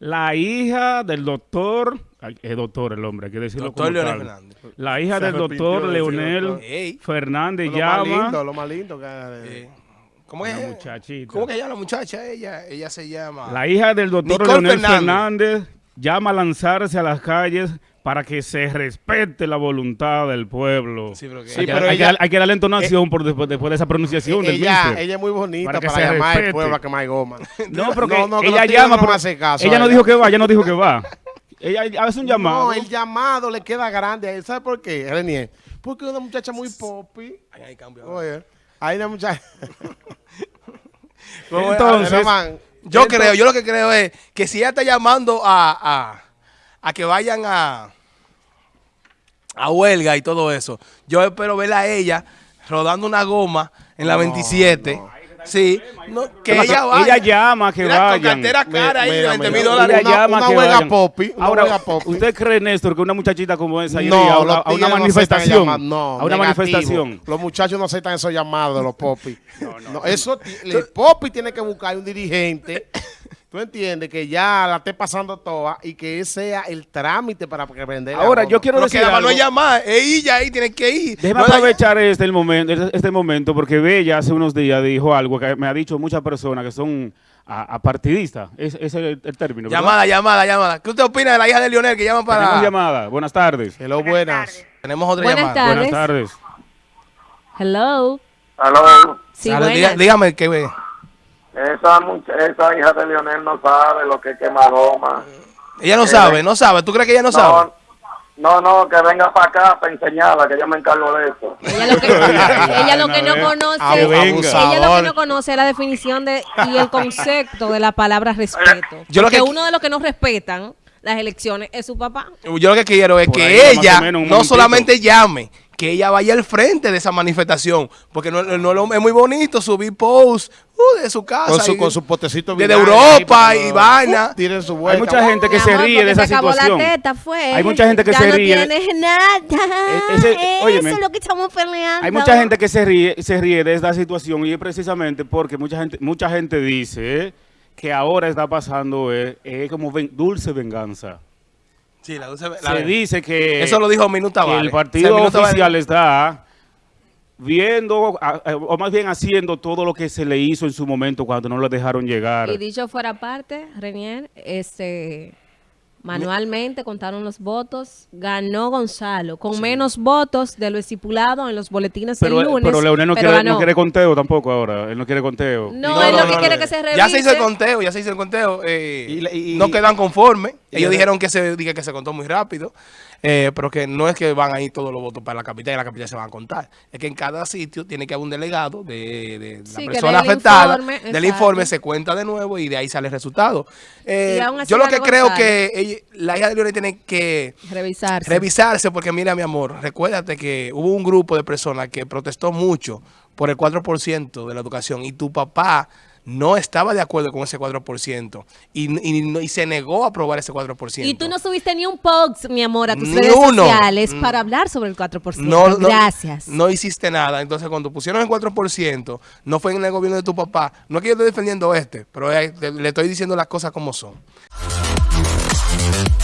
La hija del doctor, es doctor el hombre, hay que decirlo doctor La hija del doctor Leonel Fernández lo llama. Lo más lindo que... Eh. ¿Cómo que, muchachita. ¿Cómo que ella, la muchacha? Ella, ella se llama... La hija del doctor Leonel Fernández. Fernández llama a lanzarse a las calles para que se respete la voluntad del pueblo. Sí, pero que Sí, hay, que, pero hay que- ella- hay que darle entonación por después, después de esa pronunciación del ella, ella es muy bonita Para para, que se llamar al pueblo a quemar goma. No, pero que No, no, que ella llama, no pero hacen caso ella a no ella. dijo que va, ella no dijo que va. Ella hace un llamado. No, el llamado le queda grande a él. ¿Sabe por qué, Renier? Porque es una muchacha muy poppy. Ay, ay, cambio. Oye, hay una muchacha... Entonces, man, Yo creo, yo lo que creo es que si ella está llamando a, a, a que vayan a, a huelga y todo eso, yo espero verla a ella rodando una goma en la 27. Sí, no, que Ella- vaya. ella llama que Mira, Con vayan. cartera cara ahí de Mira, 20 mira, mil dólares. Ella una- llama una que huelga vayan. popi, una Ahora, huelga popi. ¿usted cree, Néstor, que una muchachita como esa iría No, a, los a- a una no manifestación? no, a una negativo. manifestación. Los muchachos no aceptan esos llamados de los popis. No, eso, ti- el popi tiene que buscar un dirigente, tú entiendes, que ya la esté pasando toda y que ese sea el trámite para que vender. Ahora, yo quiero Pero decir que algo. no es llamar, es ella ahí, tiene que ir. Déjeme No la- aprovechar este, el momento, este, este momento, porque Bella hace unos días dijo algo que me ha dicho muchas personas que son a- apartidistas. Es- Ese es el, el término. ¿verdad? Llamada, llamada, llamada. ¿Qué usted opina de la hija de Lionel que llama para...? Tenemos llamada. Buenas tardes. Hello, buenas. Tenemos otra Buenas llamada. tardes. Buenas tardes. Hello. Aló, Sí, Dale, dígame que ve. Esa, esa hija de Lionel no sabe lo que es quemar goma. Ella no Eh, sabe, no sabe. ¿Tú crees que ella no, sabe? No, no, que venga para acá para enseñarla, que yo me encargo de eso. Ella lo que, ella lo que no conoce, ella lo que no conoce es la definición de y el concepto de la palabra respeto. Yo lo Porque que- uno de los que no respetan las elecciones es su papá. Yo lo que quiero es Por que ella no momentito. solamente llame, que ella vaya al frente de esa manifestación. Porque no, no- no- es muy bonito subir posts uh, de su casa. Con su, y- con su potecito Desde Europa ahí, y uh, vaina. Tiren su Hay vuelta. mucha gente que Mi se amor, ríe de esa se acabó situación. la teta, fue. Hay mucha gente que ya se no ríe. de- tienes nada. E- ese- óyeme. Eso es lo que estamos peleando. Hay mucha gente que se ríe, se ríe de esta situación y es precisamente porque mucha gente, mucha gente dice eh, que ahora está pasando eh, es como ven- dulce venganza. Sí, la la- Se dice que, Eso lo dijo Minuta que Vale. el O sea, partido Vale- oficial está viendo, a- o más bien haciendo todo lo que se le hizo en su momento cuando no lo dejaron llegar. Y dicho fuera parte, Renier, este, manualmente contaron los votos, ganó Gonzalo, con menos votos de lo estipulado en los boletines Pero, el lunes. pero Leonel no pero quiere, no ganó. quiere conteo tampoco ahora. Él no quiere conteo. No, No, él no, lo no, que no, quiere no. que se revise. Ya se hizo el conteo, ya se hizo el conteo. eh, Y la- y- no quedan conformes. y Ellos dijeron que se, que se contó muy rápido, eh, pero que no es que van a ir todos los votos para la capital y la capital se van a contar. Es que en cada sitio tiene que haber un delegado de, de Sí, la que persona afectada. informe, del informe se cuenta de nuevo y de ahí sale el resultado. Eh, Y yo lo que creo Gonzalo. que la hija de Leonel tiene que Revisarse. revisarse porque mira mi amor, recuérdate que hubo un grupo de personas que protestó mucho por el 4% de la educación y tu papá no estaba de acuerdo con ese 4% y, y, no- y se negó a aprobar ese 4%. Y tú no subiste ni un post, mi amor, a tus Ni redes uno. sociales Mm. para hablar sobre el 4%. no, no, Gracias. no hiciste nada. Entonces, cuando pusieron el 4%, no fue en el gobierno de tu papá. No es que yo esté defendiendo este, pero eh, le estoy diciendo las cosas como son. Just a